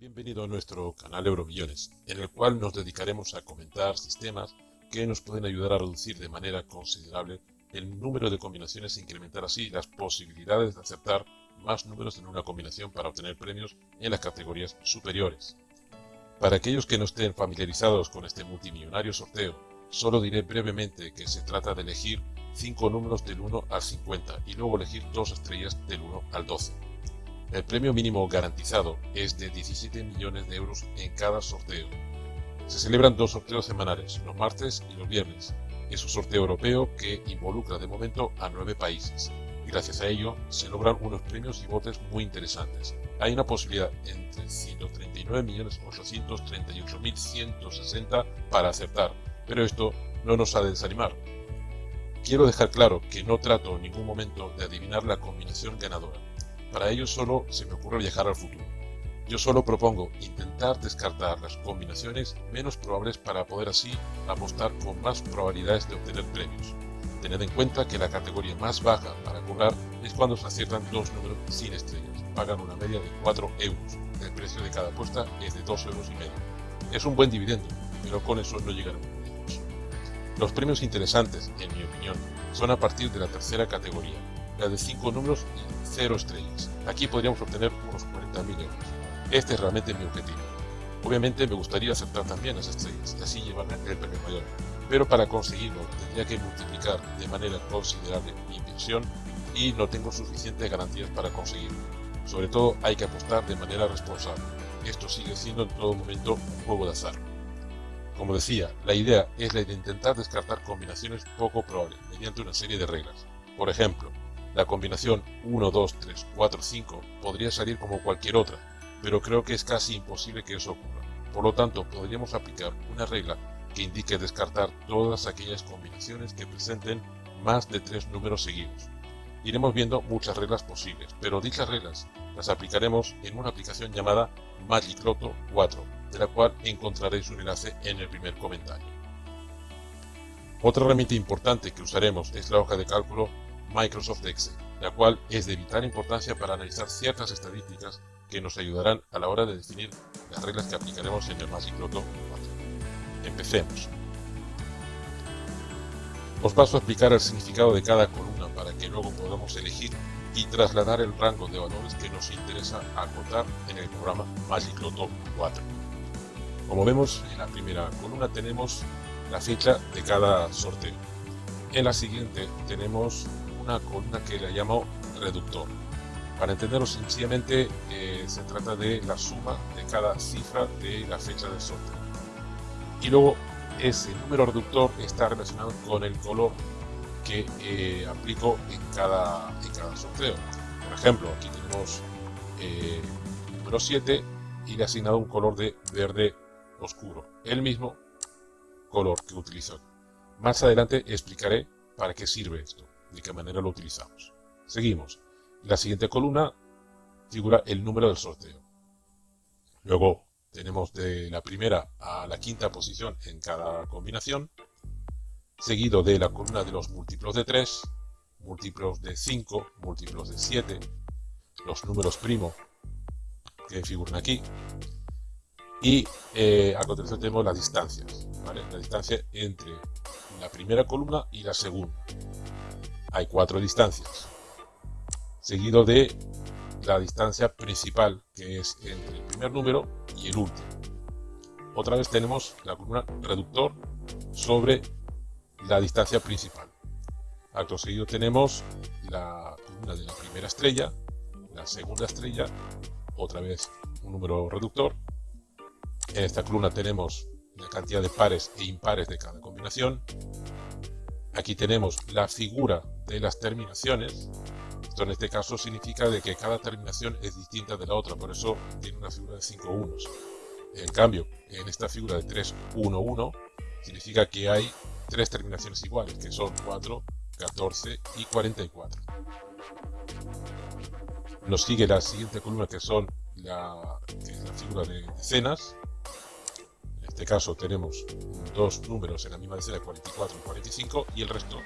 Bienvenido a nuestro canal Euromillones, en el cual nos dedicaremos a comentar sistemas que nos pueden ayudar a reducir de manera considerable el número de combinaciones e incrementar así las posibilidades de acertar más números en una combinación para obtener premios en las categorías superiores. Para aquellos que no estén familiarizados con este multimillonario sorteo, solo diré brevemente que se trata de elegir 5 números del 1 al 50 y luego elegir dos estrellas del 1 al 12. El premio mínimo garantizado es de 17 millones de euros en cada sorteo. Se celebran dos sorteos semanales, los martes y los viernes. Es un sorteo europeo que involucra de momento a nueve países. Y gracias a ello se logran unos premios y botes muy interesantes. Hay una posibilidad entre 139.838.160 para acertar, pero esto no nos ha de desanimar. Quiero dejar claro que no trato en ningún momento de adivinar la combinación ganadora para ello solo se me ocurre viajar al futuro. Yo solo propongo intentar descartar las combinaciones menos probables para poder así apostar con más probabilidades de obtener premios. Tened en cuenta que la categoría más baja para cobrar es cuando se aciertan dos números sin estrellas. Pagan una media de 4 euros. El precio de cada apuesta es de 2 euros y medio. Es un buen dividendo, pero con eso no llegaremos lejos. Los premios interesantes, en mi opinión, son a partir de la tercera categoría, la de 5 números y 0 estrellas. Aquí podríamos obtener unos 40.000 euros. Este es realmente mi objetivo. Obviamente me gustaría aceptar también las estrellas y así llevarme el premio mayor, pero para conseguirlo tendría que multiplicar de manera considerable mi inversión y no tengo suficientes garantías para conseguirlo. Sobre todo hay que apostar de manera responsable. Esto sigue siendo en todo momento un juego de azar. Como decía, la idea es la de intentar descartar combinaciones poco probables mediante una serie de reglas. Por ejemplo, la combinación 1, 2, 3, 4, 5 podría salir como cualquier otra, pero creo que es casi imposible que eso ocurra. Por lo tanto, podríamos aplicar una regla que indique descartar todas aquellas combinaciones que presenten más de tres números seguidos. Iremos viendo muchas reglas posibles, pero dichas reglas las aplicaremos en una aplicación llamada Magic Lotto 4, de la cual encontraréis un enlace en el primer comentario. Otra herramienta importante que usaremos es la hoja de cálculo Microsoft Excel, la cual es de vital importancia para analizar ciertas estadísticas que nos ayudarán a la hora de definir las reglas que aplicaremos en el Magic Lotto 4. Empecemos. Os paso a explicar el significado de cada columna para que luego podamos elegir y trasladar el rango de valores que nos interesa acotar en el programa Magic Lotto 4. Como vemos, en la primera columna tenemos la fecha de cada sorteo. En la siguiente tenemos una columna que le llamo reductor. Para entenderlo sencillamente, eh, se trata de la suma de cada cifra de la fecha del sorteo. Y luego ese número reductor está relacionado con el color que eh, aplico en cada, en cada sorteo. Por ejemplo, aquí tenemos eh, el número 7 y le he asignado un color de verde oscuro, el mismo color que utilizo. Más adelante explicaré para qué sirve esto de qué manera lo utilizamos. Seguimos. la siguiente columna figura el número del sorteo. Luego tenemos de la primera a la quinta posición en cada combinación, seguido de la columna de los múltiplos de 3, múltiplos de 5, múltiplos de 7, los números primo que figuran aquí, y eh, a continuación tenemos las distancias, la distancia entre la primera columna y la segunda hay cuatro distancias, seguido de la distancia principal, que es entre el primer número y el último. Otra vez tenemos la columna reductor sobre la distancia principal. Acto seguido tenemos la columna de la primera estrella, la segunda estrella, otra vez un número reductor. En esta columna tenemos la cantidad de pares e impares de cada combinación. Aquí tenemos la figura de las terminaciones. Esto en este caso significa de que cada terminación es distinta de la otra, por eso tiene una figura de 5 unos. En cambio, en esta figura de 3, 1, 1, significa que hay tres terminaciones iguales, que son 4, 14 y 44. Nos sigue la siguiente columna que son la, que es la figura de decenas. En este caso tenemos dos números en la misma decena, 44 y 45, y el resto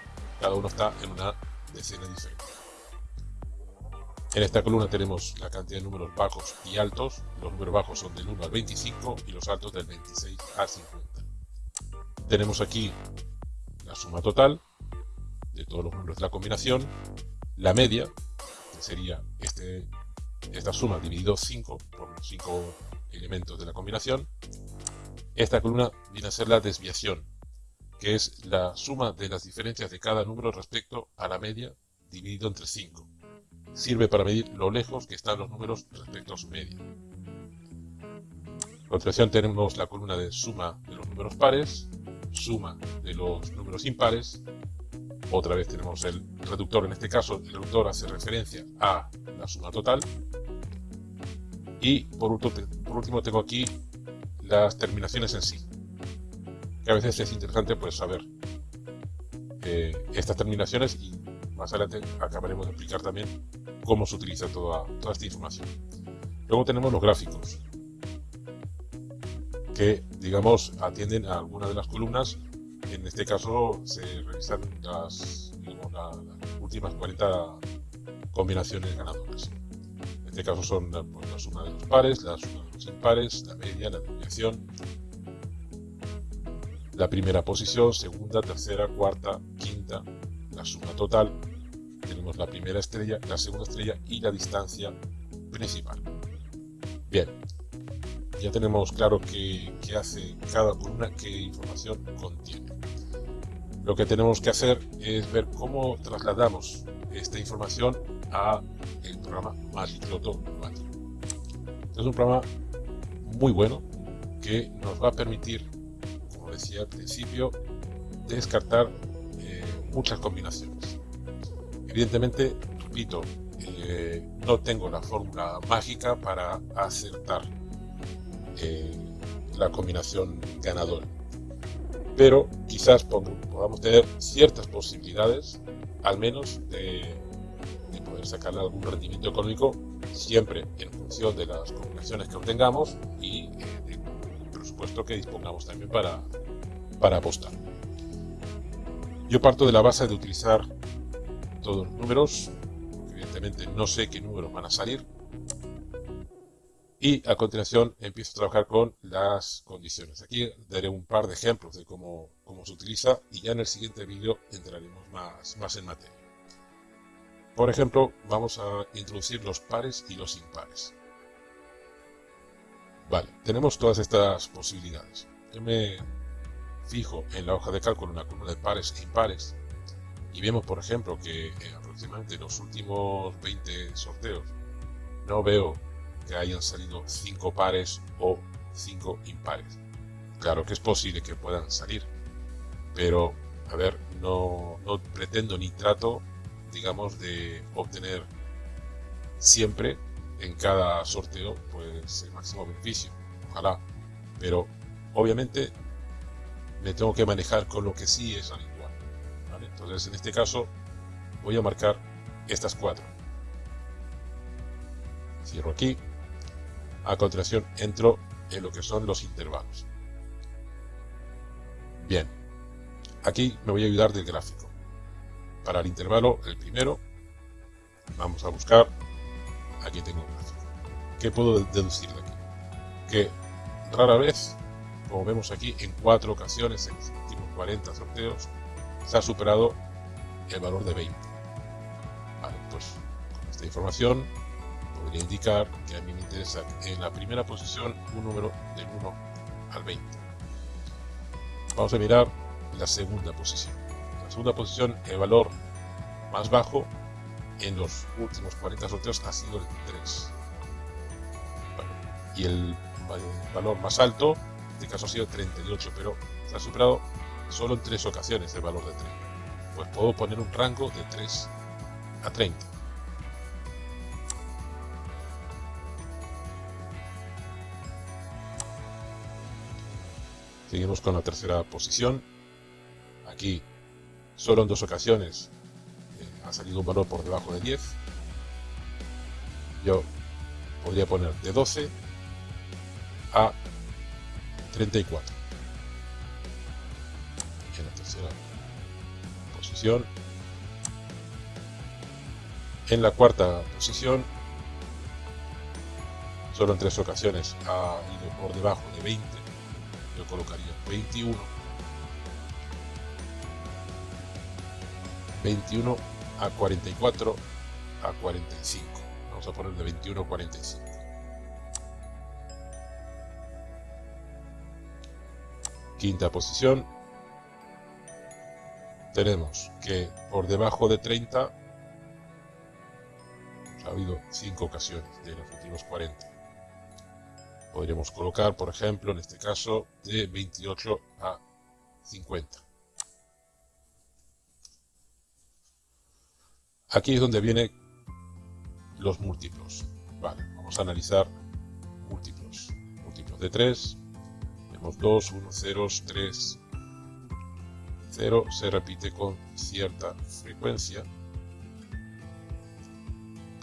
cada uno está en una decena diferente. En esta columna tenemos la cantidad de números bajos y altos. Los números bajos son del 1 al 25 y los altos del 26 al 50. Tenemos aquí la suma total de todos los números de la combinación, la media, que sería este, esta suma dividido 5 por los 5 elementos de la combinación. Esta columna viene a ser la desviación, que es la suma de las diferencias de cada número respecto a la media dividido entre 5 sirve para medir lo lejos que están los números respecto a su media. A continuación tenemos la columna de suma de los números pares, suma de los números impares, otra vez tenemos el reductor, en este caso el reductor hace referencia a la suma total, y por último, tengo aquí las terminaciones en sí, que a veces es interesante pues saber eh, estas terminaciones y más adelante acabaremos de explicar también cómo se utiliza toda, esta información. Luego tenemos los gráficos, que digamos atienden a algunas de las columnas. En este caso se revisan las, últimas 40 combinaciones ganadoras. En este caso son pues, la suma de los pares, la suma de los impares, la media, la desviación, la primera posición, segunda, tercera, cuarta, quinta, la suma total, tenemos la primera estrella, la segunda estrella y la distancia principal. Bien, ya tenemos claro qué, hace cada columna, qué información contiene. Lo que tenemos que hacer es ver cómo trasladamos esta información a el programa Magicloto 4. Es un programa muy bueno que nos va a permitir, decía al principio, descartar eh, muchas combinaciones. Evidentemente, repito, eh, no tengo la fórmula mágica para acertar eh, la combinación ganadora. Pero quizás podamos tener ciertas posibilidades, al menos, de, poder sacar algún rendimiento económico, siempre en función de las combinaciones que obtengamos y del presupuesto que dispongamos también para, para apostar. Yo parto de la base de utilizar todos los números, evidentemente no sé qué números van a salir. Y a continuación empiezo a trabajar con las condiciones. Aquí daré un par de ejemplos de cómo, cómo se utiliza y ya en el siguiente vídeo entraremos más, más en materia. Por ejemplo, vamos a introducir los pares y los impares. Vale, tenemos todas estas posibilidades. Fijo en la hoja de cálculo una columna de pares e impares y vemos, por ejemplo, que eh, aproximadamente en los últimos 20 sorteos no veo que hayan salido 5 pares o 5 impares. Claro que es posible que puedan salir, pero, a ver, no, no pretendo ni trato, digamos, de obtener siempre en cada sorteo pues el máximo beneficio. Ojalá. Pero obviamente me tengo que manejar con lo que sí es habitual. Entonces, en este caso, voy a marcar estas cuatro. Cierro aquí. A continuación, entro en lo que son los intervalos. Bien. Aquí me voy a ayudar del gráfico. Para el intervalo, el primero, vamos a buscar. Aquí tengo un gráfico. ¿Qué puedo deducir de aquí? Que rara vez, como vemos aquí, en cuatro ocasiones en los últimos 40 sorteos, se ha superado el valor de 20. Vale, pues con esta información podría indicar que a mí me interesa en la primera posición un número del 1 al 20. Vamos a mirar la segunda posición. En la segunda posición, el valor más bajo en los últimos 40 sorteos ha sido el 3. y el valor más alto, este caso ha sido 38, pero se ha superado solo en tres ocasiones el valor de 3. Pues puedo poner un rango de 3 a 30. Seguimos con la tercera posición. Aquí solo en dos ocasiones eh, ha salido un valor por debajo de 10. Yo podría poner de 12 a 34. posición. En la cuarta posición, solo en tres ocasiones ha ido por debajo de 20, yo colocaría 21. 21 a 44 a 45. Vamos a poner de 21 a 45. Quinta posición. Tenemos que por debajo de 30 ha habido 5 ocasiones de los últimos 40. Podríamos colocar, por ejemplo, en este caso, de 28 a 50. Aquí es donde vienen los múltiplos. Vale, vamos a analizar múltiplos. Múltiplos de 3. Tenemos 2, 1, 0, 3, 0. Se repite con cierta frecuencia.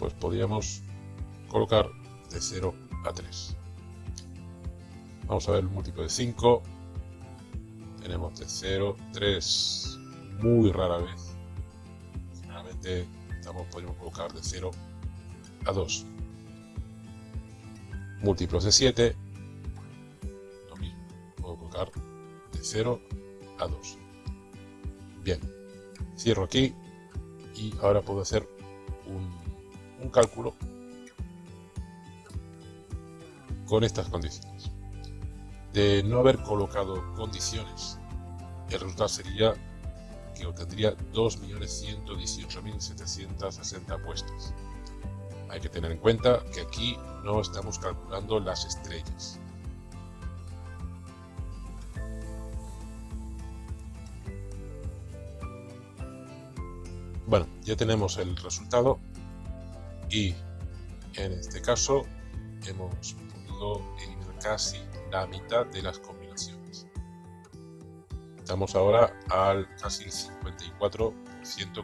Pues podríamos colocar de 0 a 3. Vamos a ver el múltiplo de 5. Tenemos de 0, 3, muy rara vez. Generalmente estamos, podemos colocar de 0 a 2. Múltiplos de 7. 0 a 2. Bien. Cierro aquí y ahora puedo hacer un, un cálculo con estas condiciones de no haber colocado condiciones, el resultado sería que obtendría 2.118.760 apuestas. Hay que tener en cuenta que aquí no estamos calculando las estrellas. Bueno, ya tenemos el resultado y en este caso hemos podido eliminar casi la mitad de las combinaciones. Estamos ahora al casi el 54%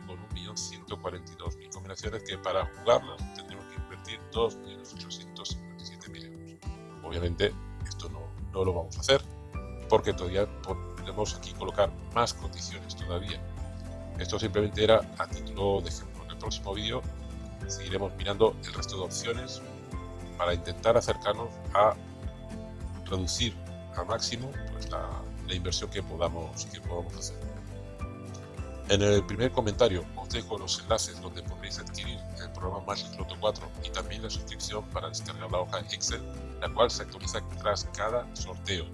con 1.142.000 combinaciones que para jugarlas tendremos que invertir 2.857.000 euros. Obviamente esto no, no lo vamos a hacer porque todavía podemos aquí colocar más condiciones todavía. Esto simplemente era a título de ejemplo. En el próximo vídeo seguiremos mirando el resto de opciones para intentar acercarnos a reducir al máximo pues, la, inversión que podamos, que podamos hacer. En el primer comentario os dejo los enlaces donde podéis adquirir el programa Magic Loto 4 y también la suscripción para descargar la hoja Excel, la cual se actualiza tras cada sorteo.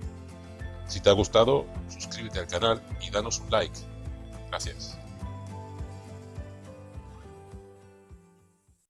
Si te ha gustado, suscríbete al canal y danos un like. Gracias.